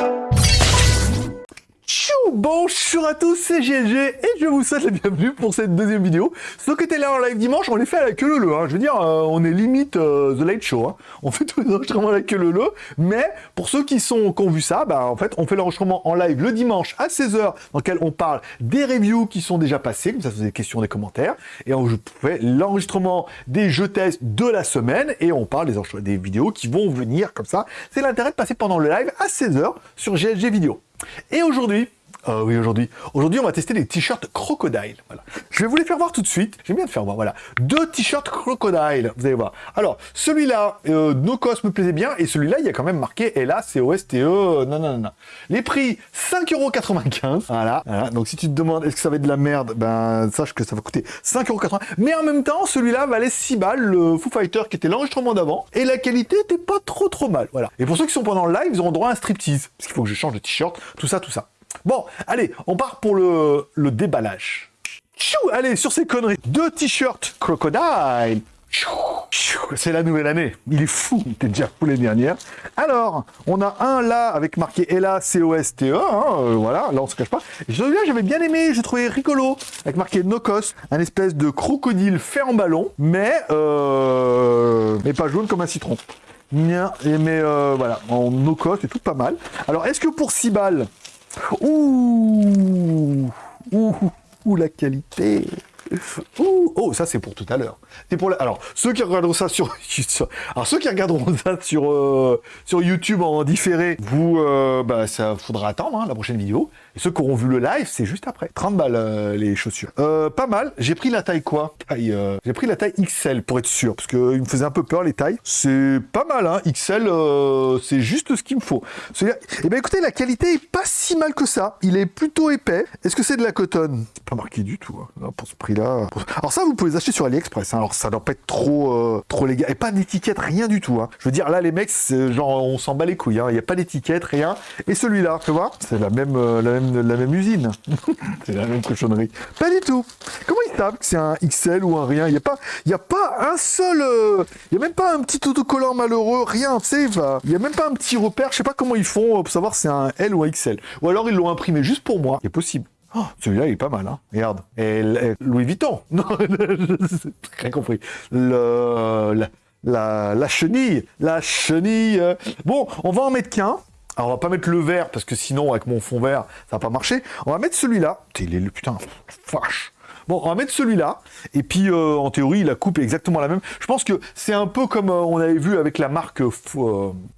you Bonjour à tous, c'est GLG et je vous souhaite la bienvenue pour cette deuxième vidéo. Ceux qui étaient là en live dimanche, on les fait à la queue leu hein. Je veux dire, euh, on est limite euh, The Late Show. Hein. On fait tous les enregistrements à la queue leu Mais pour ceux qui sont qui ont vu ça, bah, en fait, on fait l'enregistrement en live le dimanche à 16h dans lequel on parle des reviews qui sont déjà passées, comme ça vous des questions, des commentaires. Et on fait l'enregistrement des jeux tests de la semaine et on parle des, des vidéos qui vont venir comme ça. C'est l'intérêt de passer pendant le live à 16h sur GLG Vidéo. Et aujourd'hui, euh, oui, aujourd'hui. Aujourd'hui, on va tester des t-shirts Crocodile. Voilà. Je vais vous les faire voir tout de suite. J'aime bien de faire voir, voilà. Deux t-shirts Crocodile, vous allez voir. Alors, celui-là, euh, Nocos me plaisait bien, et celui-là, il y a quand même marqué LA, COSTE, non, non, non. Les prix, 5,95€. Voilà, voilà. Donc, si tu te demandes, est-ce que ça va être de la merde, ben, sache que ça va coûter 5,80€. Mais en même temps, celui-là valait 6 balles, le Foo Fighter, qui était l'enregistrement d'avant, et la qualité était pas trop trop mal. Voilà. Et pour ceux qui sont pendant le live, ils auront droit à un striptease. Parce qu'il faut que je change de t-shirt, tout ça, tout ça. Bon, allez, on part pour le, déballage. Chou, allez, sur ces conneries. Deux t-shirts Crocodile. C'est la nouvelle année. Il est fou. Il était déjà fou l'année dernière. Alors, on a un là avec marqué Ella C-O-S-T-E. Hein, euh, voilà, là on se cache pas. j'avais bien aimé. J'ai trouvé rigolo. Avec marqué Nocos. Un espèce de crocodile fait en ballon. Mais, euh, mais pas jaune comme un citron. mais euh, voilà, en Nocos, c'est tout pas mal. Alors, est-ce que pour 6 balles, Ouh, ouh, ouh, la qualité. Oh, ça c'est pour tout à l'heure. Pour alors ceux qui regarderont ça sur alors ceux qui regarderont ça sur euh, sur YouTube en différé, vous euh, bah ça faudra attendre hein, la prochaine vidéo. Et ceux qui auront vu le live, c'est juste après. 30 balles euh, les chaussures. Pas mal. J'ai pris la taille quoi? Taille, J'ai pris la taille XL pour être sûr, parce qu'il me faisait un peu peur les tailles. C'est pas mal, hein. XL, c'est juste ce qu'il me faut. Et eh ben écoutez, la qualité est pas si mal que ça. Il est plutôt épais. Est-ce que c'est de la coton C'est pas marqué du tout. Hein. pour ce Alors ça, vous pouvez acheter sur AliExpress. Hein. Alors ça doit pas être trop, trop légal. Et pas d'étiquette, rien du tout. Hein. Je veux dire, là, les mecs, genre, on s'en bat les couilles. Il n'y a pas d'étiquette, rien. Et celui-là, tu vois, c'est la même, même usine. c'est la même cochonnerie. Pas du tout. Comment ils savent que c'est un XL ou un rien? Il n'y a, pas, y a pas un seul... Euh, il a même pas un petit autocollant malheureux, rien, tu sais. Il n'y a même pas un petit repère. Je sais pas comment ils font euh, pour savoir si c'est un L ou un XL. Ou alors ils l'ont imprimé juste pour moi. C'est possible. Oh, celui-là, il est pas mal, hein. Regarde. Et, Louis Vuitton. Non, rien compris. Le, la, la, chenille. La chenille. Bon, on va en mettre qu'un. Alors, on va pas mettre le vert, parce que sinon, avec mon fond vert, ça va pas marcher. On va mettre celui-là. Il est le putain, vache. Bon, on va mettre celui-là. Et puis, euh, en théorie, la coupe est exactement la même. Je pense que c'est un peu comme euh, on avait vu avec la marque euh,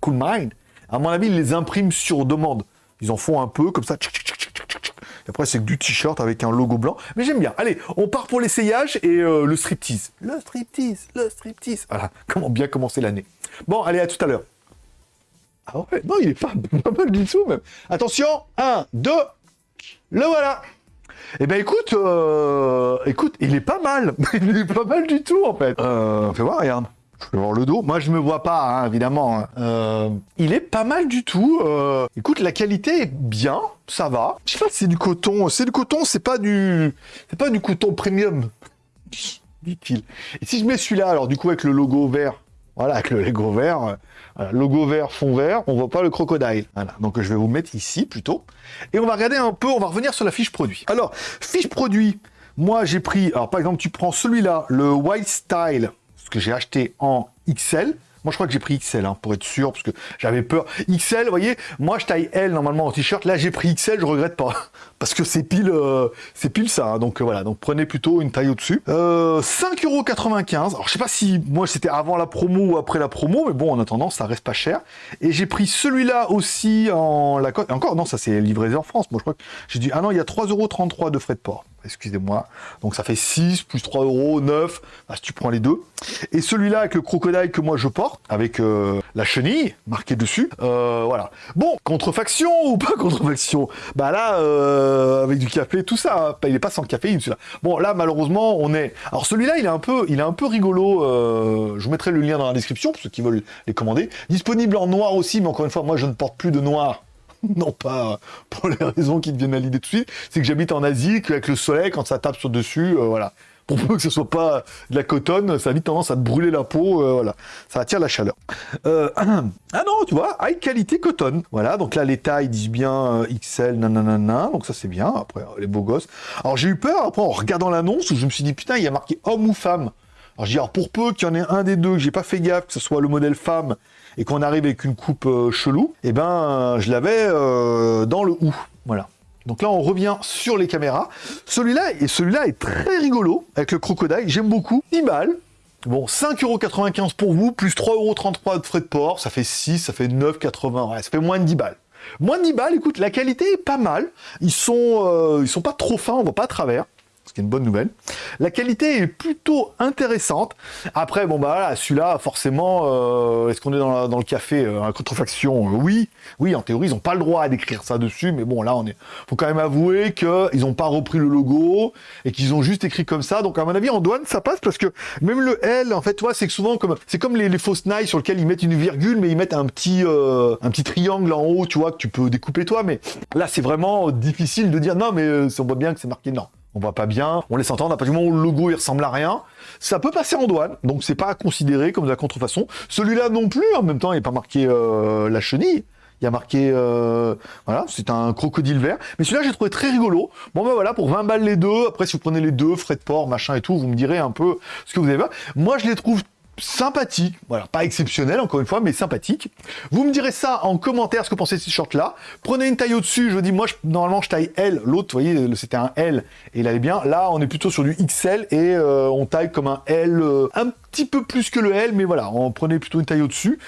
Cool Mind. À mon avis, ils les impriment sur demande. Ils en font un peu comme ça. Après, c'est du t-shirt avec un logo blanc. Mais j'aime bien. Allez, on part pour l'essayage et le striptease. Le striptease, le striptease. Voilà, comment bien commencer l'année. Bon, allez, à tout à l'heure. Ah ouais, non, il est pas, mal du tout, même. Attention, 1, 2, le voilà eh ben écoute, euh, écoute, il est pas mal. il est pas mal du tout en fait. Euh, fais voir, regarde. Je voir le dos. Moi, je me vois pas, hein, évidemment. Hein. Euh, il est pas mal du tout. Euh, écoute, la qualité est bien, ça va. Je sais pas si c'est du coton. C'est du coton, c'est pas du, c'est pas du coton premium, dit-il. Et si je mets celui-là, alors du coup avec le logo vert, voilà, avec le logo vert, logo vert, fond vert, on voit pas le crocodile. Voilà, donc je vais vous mettre ici plutôt. Et on va regarder un peu, on va revenir sur la fiche produit. Alors, fiche produit, moi j'ai pris, alors par exemple tu prends celui-là, le White Style, que j'ai acheté en XL, moi, je crois que j'ai pris XL, hein, pour être sûr, parce que j'avais peur. XL, vous voyez, moi, je taille L normalement en t-shirt. Là, j'ai pris XL, je regrette pas. Parce que c'est pile, euh, c'est pile ça. Hein. donc, euh, voilà. Donc, prenez plutôt une taille au-dessus. Euh, 5,95€. Alors, je sais pas si, moi, c'était avant la promo ou après la promo. Mais bon, en attendant, ça reste pas cher. Et j'ai pris celui-là aussi en la. Encore, non, ça, c'est livré en France. Moi, je crois que j'ai dit, ah non, il y a 3,33€ de frais de port excusez-moi. Donc ça fait 6 plus 3 euros, 9, ah, si tu prends les deux. Et celui-là avec le crocodile que moi je porte, avec euh, la chenille marquée dessus, euh, voilà. Bon, contrefaction ou pas contrefaction? Bah là, euh, avec du café, tout ça, il n'est pas sans caféine celui-là. Bon, là malheureusement, on est... Alors celui-là, il est un peu, il est un peu rigolo, je vous mettrai le lien dans la description pour ceux qui veulent les commander. Disponible en noir aussi, mais encore une fois, moi je ne porte plus de noir non pas pour les raisons qui te viennent à l'idée tout de suite, c'est que j'habite en Asie, qu'avec le soleil, quand ça tape sur dessus, euh, voilà. pour que ce soit pas de la cotonne, ça a vite tendance à te brûler la peau, euh, voilà, ça attire la chaleur. Euh, ah non, tu vois, high qualité cotonne, voilà, donc là les tailles disent bien XL, nanana, donc ça c'est bien, après les beaux gosses. Alors j'ai eu peur, après en regardant l'annonce, où je me suis dit, putain, il y a marqué homme ou femme. Alors je dis, alors pour peu qu'il y en ait un des deux, que j'ai pas fait gaffe, que ce soit le modèle femme, et qu'on arrive avec une coupe chelou, et eh ben je l'avais dans le ou, voilà. Donc là, on revient sur les caméras. Celui-là et celui-là est très rigolo avec le crocodile. J'aime beaucoup. 10 balles. Bon, 5,95€ pour vous, plus 3,33€ de frais de port, ça fait 6, ça fait 9,80€, ouais, ça fait moins de 10 balles. Moins de 10 balles, écoute, la qualité est pas mal, ils sont, euh, ils sont pas trop fins, on voit pas à travers, ce qui est une bonne nouvelle. La qualité est plutôt intéressante. Après, bon bah voilà, celui-là, forcément, euh, est-ce qu'on est dans, le café euh, à contrefaction euh, Oui, oui, en théorie, ils n'ont pas le droit d'écrire ça dessus, mais bon, là, on est. Faut quand même avouer qu'ils n'ont pas repris le logo et qu'ils ont juste écrit comme ça. Donc, à mon avis, en douane, ça passe parce que même le L, en fait, toi, c'est que souvent comme c'est comme les, fausses nailles sur lesquelles ils mettent une virgule, mais ils mettent un petit un petit triangle en haut, tu vois, que tu peux découper toi. Mais là, c'est vraiment difficile de dire non, mais on voit bien que c'est marqué non on voit pas bien, on laisse entendre, à partir du moment où le logo il ressemble à rien, ça peut passer en douane, donc c'est pas à considérer comme de la contrefaçon. Celui-là non plus, en même temps, il n'est pas marqué euh, la chenille, il y a marqué, euh, voilà, c'est un crocodile vert. Mais celui-là, j'ai trouvé très rigolo. Bon, ben voilà, pour 20 balles les deux. Après, si vous prenez les deux, frais de port, machin et tout, vous me direz un peu ce que vous avez. Moi, je les trouve sympathique, voilà, pas exceptionnel encore une fois, mais sympathique. Vous me direz ça en commentaire, ce que vous pensez de ce short-là. Prenez une taille au-dessus, je vous dis, moi, normalement, je taille L, l'autre, vous voyez, c'était un L, et il allait bien. Là, on est plutôt sur du XL, et euh, on taille comme un L, euh, petit peu plus que le L, mais voilà, on prenait plutôt une taille au-dessus.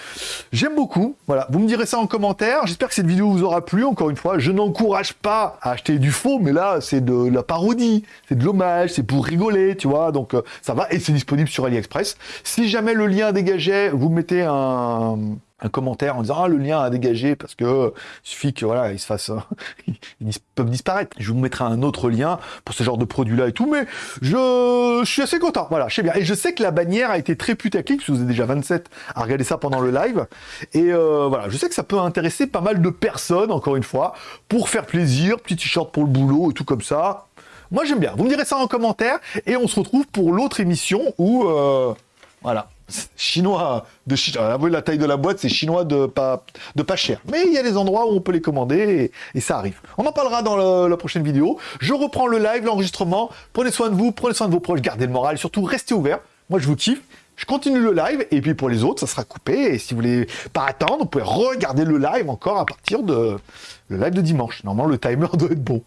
J'aime beaucoup, voilà, vous me direz ça en commentaire. J'espère que cette vidéo vous aura plu, encore une fois. Je n'encourage pas à acheter du faux, mais là, c'est de la parodie, c'est de l'hommage, c'est pour rigoler, tu vois, donc euh, ça va, et c'est disponible sur AliExpress. Si jamais le lien dégagé, vous mettez un, commentaire en disant ah le lien a dégagé parce que suffit que voilà ils se fassent ils peuvent disparaître. Je vous mettrai un autre lien pour ce genre de produit là et tout mais je, suis assez content. Voilà je sais bien. Et je sais que la bannière a été très putaclic parce que vous êtes déjà 27 à regarder ça pendant le live. Et euh, voilà je sais que ça peut intéresser pas mal de personnes encore une fois pour faire plaisir petit t-shirt pour le boulot et tout comme ça. Moi j'aime bien. Vous me direz ça en commentaire et on se retrouve pour l'autre émission où euh, voilà chinois de chinois. la taille de la boîte, c'est chinois de pas, de pas cher. Mais il y a des endroits où on peut les commander et, ça arrive. On en parlera dans la prochaine vidéo. Je reprends le live, l'enregistrement. Prenez soin de vous, prenez soin de vos proches, gardez le moral, surtout restez ouverts. Moi, je vous kiffe. Je continue le live et puis pour les autres, ça sera coupé. Et si vous voulez pas attendre, vous pouvez regarder le live encore à partir de le live de dimanche. Normalement, le timer doit être bon.